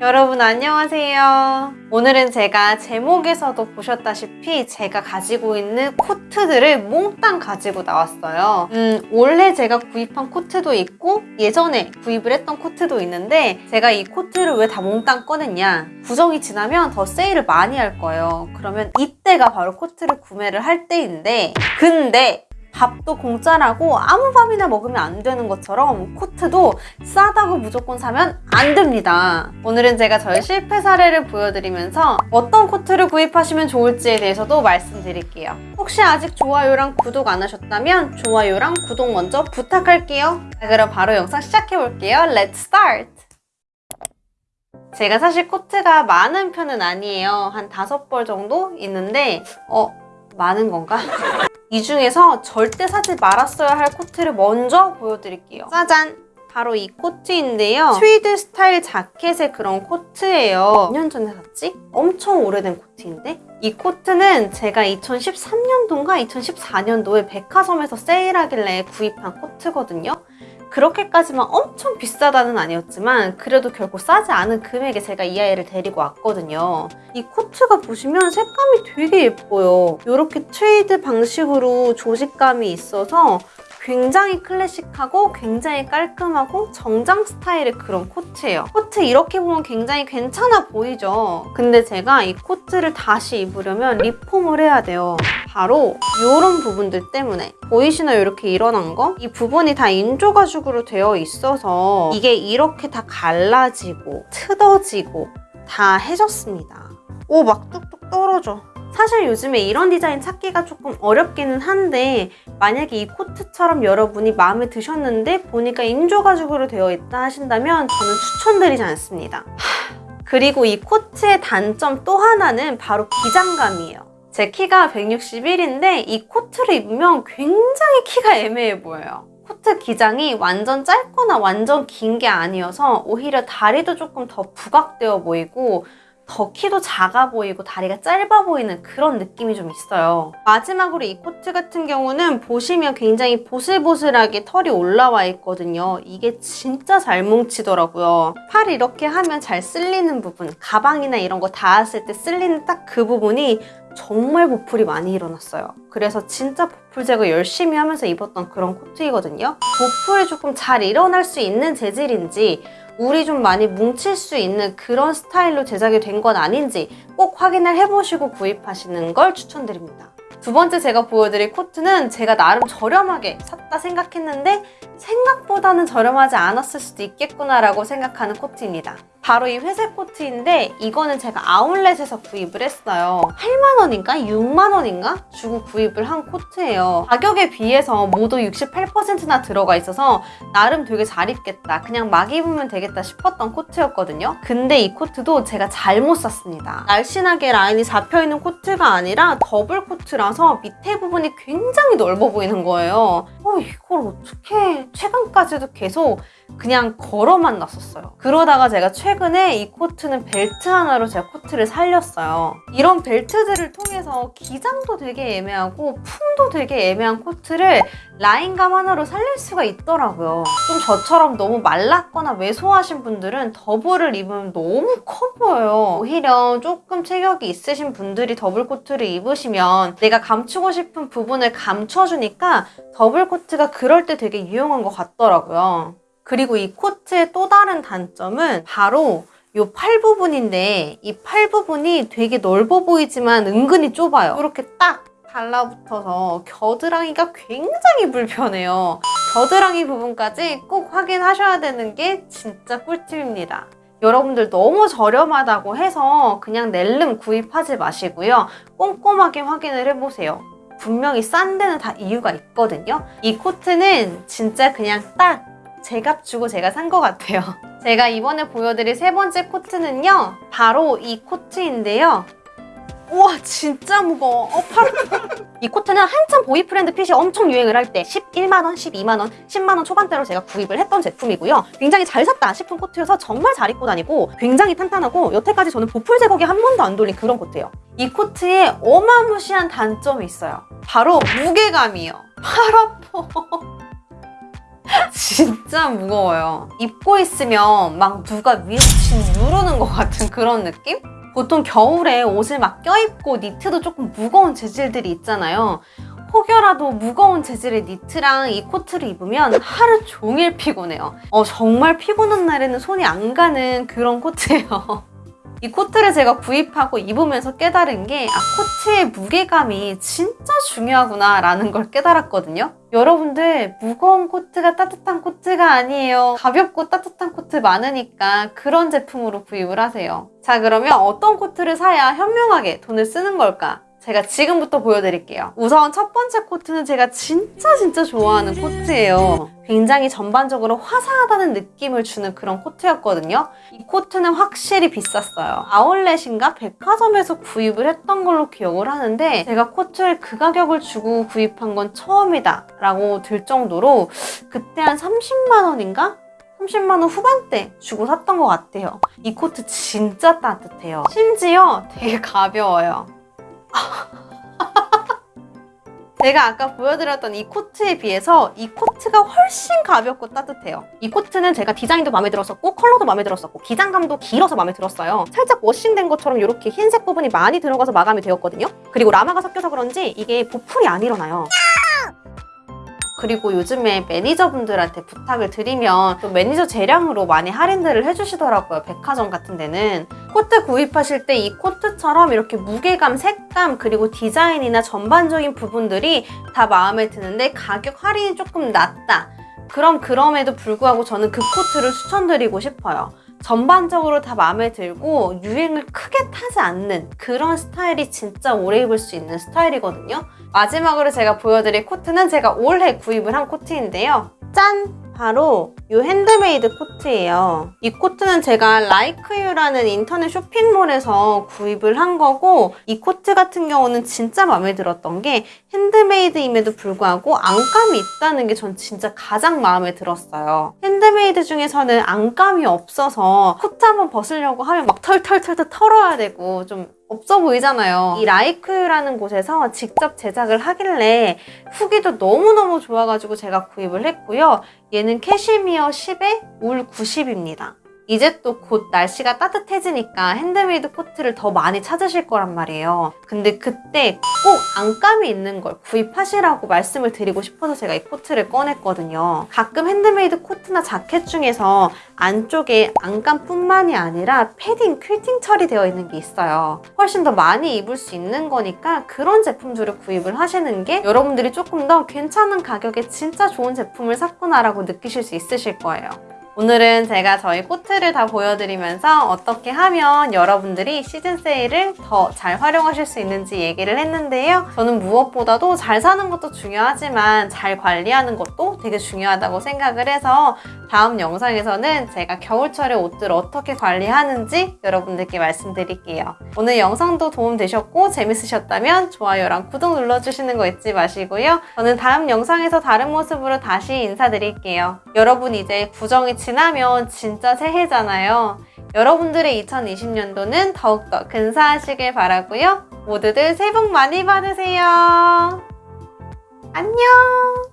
여러분 안녕하세요. 오늘은 제가 제목에서도 보셨다시피 제가 가지고 있는 코트들을 몽땅 가지고 나왔어요. 음, 원래 제가 구입한 코트도 있고 예전에 구입을 했던 코트도 있는데 제가 이 코트를 왜 다 몽땅 꺼냈냐 구정이 지나면 더 세일을 많이 할 거예요. 그러면 이때가 바로 코트를 구매를 할 때인데 근데 밥도 공짜라고 아무 밥이나 먹으면 안 되는 것처럼 코트도 싸다고 무조건 사면 안 됩니다. 오늘은 제가 저의 실패 사례를 보여드리면서 어떤 코트를 구입하시면 좋을지에 대해서도 말씀드릴게요. 혹시 아직 좋아요랑 구독 안 하셨다면 좋아요랑 구독 먼저 부탁할게요. 자, 그럼 바로 영상 시작해볼게요. Let's start! 제가 사실 코트가 많은 편은 아니에요. 한 다섯 벌 정도 있는데 어? 많은 건가? 이 중에서 절대 사지 말았어야 할 코트를 먼저 보여드릴게요. 짜잔! 바로 이 코트인데요. 트위드 스타일 자켓의 그런 코트예요. 몇 년 전에 샀지? 엄청 오래된 코트인데? 이 코트는 제가 2013년도인가 2014년도에 백화점에서 세일하길래 구입한 코트거든요. 그렇게까지만 엄청 비싸다는 아니었지만 그래도 결코 싸지 않은 금액에 제가 이 아이를 데리고 왔거든요. 이 코트가 보시면 색감이 되게 예뻐요. 이렇게 트위드 방식으로 조직감이 있어서 굉장히 클래식하고 굉장히 깔끔하고 정장 스타일의 그런 코트예요. 코트 이렇게 보면 굉장히 괜찮아 보이죠? 근데 제가 이 코트를 다시 입으려면 리폼을 해야 돼요. 바로 이런 부분들 때문에 보이시나요? 이렇게 일어난 거? 이 부분이 다 인조 가죽으로 되어 있어서 이게 이렇게 다 갈라지고 트어지고 다 해졌습니다. 오 막 뚝뚝 떨어져. 사실 요즘에 이런 디자인 찾기가 조금 어렵기는 한데 만약에 이 코트처럼 여러분이 마음에 드셨는데 보니까 인조 가죽으로 되어 있다 하신다면 저는 추천드리지 않습니다. 그리고 이 코트의 단점 또 하나는 바로 기장감이에요. 제 키가 161인데 이 코트를 입으면 굉장히 키가 애매해 보여요. 코트 기장이 완전 짧거나 완전 긴 게 아니어서 오히려 다리도 조금 더 부각되어 보이고 더 키도 작아 보이고 다리가 짧아 보이는 그런 느낌이 좀 있어요. 마지막으로 이 코트 같은 경우는 보시면 굉장히 보슬보슬하게 털이 올라와 있거든요. 이게 진짜 잘 뭉치더라고요. 팔 이렇게 하면 잘 쓸리는 부분, 가방이나 이런 거 닿았을 때 쓸리는 딱 그 부분이 정말 보풀이 많이 일어났어요. 그래서 진짜 보풀 제거 열심히 하면서 입었던 그런 코트이거든요. 보풀이 조금 잘 일어날 수 있는 재질인지 물이 좀 많이 뭉칠 수 있는 그런 스타일로 제작이 된 건 아닌지 꼭 확인을 해보시고 구입하시는 걸 추천드립니다. 두 번째 제가 보여드릴 코트는 제가 나름 저렴하게 샀다 생각했는데 생각보다는 저렴하지 않았을 수도 있겠구나라고 생각하는 코트입니다. 바로 이 회색 코트인데 이거는 제가 아울렛에서 구입을 했어요. 8만원인가? 6만원인가? 주고 구입을 한 코트예요. 가격에 비해서 모두 68%나 들어가 있어서 나름 되게 잘 입겠다. 그냥 막 입으면 되겠다 싶었던 코트였거든요. 근데 이 코트도 제가 잘못 샀습니다. 날씬하게 라인이 잡혀있는 코트가 아니라 더블 코트 라서 밑에 부분이 굉장히 넓어 보이는 거예요. 어, 이걸 어떻게 최근까지도 계속 그냥 걸어만 놨었어요. 그러다가 제가 최근에 이 코트는 벨트 하나로 제가 코트를 살렸어요. 이런 벨트들을 통해 서 기장도 되게 애매하고 품도 되게 애매한 코트를 라인감 하나로 살릴 수가 있더라고요. 좀 저처럼 너무 말랐거나 왜소하신 분들은 더블을 입으면 너무 커 보여요. 오히려 조금 체격이 있으신 분들이 더블 코트를 입으시면 내가 감추고 싶은 부분을 감춰주니까 더블 코트가 그럴 때 되게 유용한 것 같더라고요. 그리고 이 코트의 또 다른 단점은 바로 이팔 부분인데 이 팔 부분이 되게 넓어 보이지만 은근히 좁아요. 이렇게 딱 달라붙어서 겨드랑이가 굉장히 불편해요. 겨드랑이 부분까지 꼭 확인하셔야 되는 게 진짜 꿀팁입니다. 여러분들 너무 저렴하다고 해서 그냥 낼름 구입하지 마시고요. 꼼꼼하게 확인을 해보세요. 분명히 싼 데는 다 이유가 있거든요. 이 코트는 진짜 그냥 딱 제값 주고 제가 산 것 같아요. 제가 이번에 보여드릴 세 번째 코트는요. 바로 이 코트인데요. 우와 진짜 무거워. 어, 팔... 이 코트는 한참 boyfriend fit이 엄청 유행을 할 때 11만원, 12만원, 10만원 초반대로 제가 구입을 했던 제품이고요. 굉장히 잘 샀다 싶은 코트여서 정말 잘 입고 다니고 굉장히 탄탄하고 여태까지 저는 보풀 제거기 한 번도 안 돌린 그런 코트예요. 이 코트에 어마무시한 단점이 있어요. 바로 무게감이요. 팔 아파. 진짜 무거워요. 입고 있으면 막 누가 위에서 짓누르는 것 같은 그런 느낌? 보통 겨울에 옷을 막 껴입고 니트도 조금 무거운 재질들이 있잖아요. 혹여라도 무거운 재질의 니트랑 이 코트를 입으면 하루 종일 피곤해요. 어, 정말 피곤한 날에는 손이 안 가는 그런 코트예요. 이 코트를 제가 구입하고 입으면서 깨달은 게 아, 코트의 무게감이 진짜 중요하구나 라는 걸 깨달았거든요. 여러분들 무거운 코트가 따뜻한 코트가 아니에요. 가볍고 따뜻한 코트 많으니까 그런 제품으로 구입을 하세요. 자 그러면 어떤 코트를 사야 현명하게 돈을 쓰는 걸까? 제가 지금부터 보여드릴게요. 우선 첫 번째 코트는 제가 진짜 진짜 좋아하는 코트예요. 굉장히 전반적으로 화사하다는 느낌을 주는 그런 코트였거든요. 이 코트는 확실히 비쌌어요. 아울렛인가 백화점에서 구입을 했던 걸로 기억을 하는데 제가 코트를 그 가격을 주고 구입한 건 처음이다 라고 들 정도로 그때 한 30만 원인가? 30만 원 후반대 주고 샀던 것 같아요. 이 코트 진짜 따뜻해요. 심지어 되게 가벼워요. 제가 아까 보여드렸던 이 코트에 비해서 이 코트가 훨씬 가볍고 따뜻해요. 이 코트는 제가 디자인도 마음에 들었었고 컬러도 마음에 들었었고 기장감도 길어서 마음에 들었어요. 살짝 워싱된 것처럼 이렇게 흰색 부분이 많이 들어가서 마감이 되었거든요. 그리고 라마가 섞여서 그런지 이게 보풀이 안 일어나요. 그리고 요즘에 매니저분들한테 부탁을 드리면 또 매니저 재량으로 많이 할인들을 해주시더라고요. 백화점 같은 데는. 코트 구입하실 때 이 코트처럼 이렇게 무게감, 색감, 그리고 디자인이나 전반적인 부분들이 다 마음에 드는데 가격 할인이 조금 낮다. 그럼 그럼에도 불구하고 저는 그 코트를 추천드리고 싶어요. 전반적으로 다 마음에 들고 유행을 크게 타지 않는 그런 스타일이 진짜 오래 입을 수 있는 스타일이거든요. 마지막으로 제가 보여드릴 코트는 제가 올해 구입을 한 코트인데요. 짠! 바로 이 핸드메이드 코트예요. 이 코트는 제가 라이크유라는 인터넷 쇼핑몰에서 구입을 한 거고 이 코트 같은 경우는 진짜 마음에 들었던 게 핸드메이드임에도 불구하고 안감이 있다는 게 전 진짜 가장 마음에 들었어요. 핸드메이드 중에서는 안감이 없어서 코트 한번 벗으려고 하면 막 털털털털 털어야 되고 좀 없어 보이잖아요. 이 라이크유라는 곳에서 직접 제작을 하길래 후기도 너무너무 좋아가지고 제가 구입을 했고요. 얘는 캐시미어 10에 울 90입니다. 이제 또 곧 날씨가 따뜻해지니까 핸드메이드 코트를 더 많이 찾으실 거란 말이에요. 근데 그때 꼭 안감이 있는 걸 구입하시라고 말씀을 드리고 싶어서 제가 이 코트를 꺼냈거든요. 가끔 핸드메이드 코트나 자켓 중에서 안쪽에 안감뿐만이 아니라 패딩, 퀼팅 처리되어 있는 게 있어요. 훨씬 더 많이 입을 수 있는 거니까 그런 제품들을 구입을 하시는 게 여러분들이 조금 더 괜찮은 가격에 진짜 좋은 제품을 샀구나라고 느끼실 수 있으실 거예요. 오늘은 제가 저희 코트를 다 보여드리면서 어떻게 하면 여러분들이 시즌 세일을 더 잘 활용하실 수 있는지 얘기를 했는데요. 저는 무엇보다도 잘 사는 것도 중요하지만 잘 관리하는 것도 되게 중요하다고 생각을 해서 다음 영상에서는 제가 겨울철에 옷들 어떻게 관리하는지 여러분들께 말씀드릴게요. 오늘 영상도 도움되셨고 재밌으셨다면 좋아요랑 구독 눌러주시는 거 잊지 마시고요. 저는 다음 영상에서 다른 모습으로 다시 인사드릴게요. 여러분 이제 구정이 지나면 진짜 새해잖아요. 여러분들의 2020년도는 더욱더 근사하시길 바라고요. 모두들 새해 복 많이 받으세요. 안녕!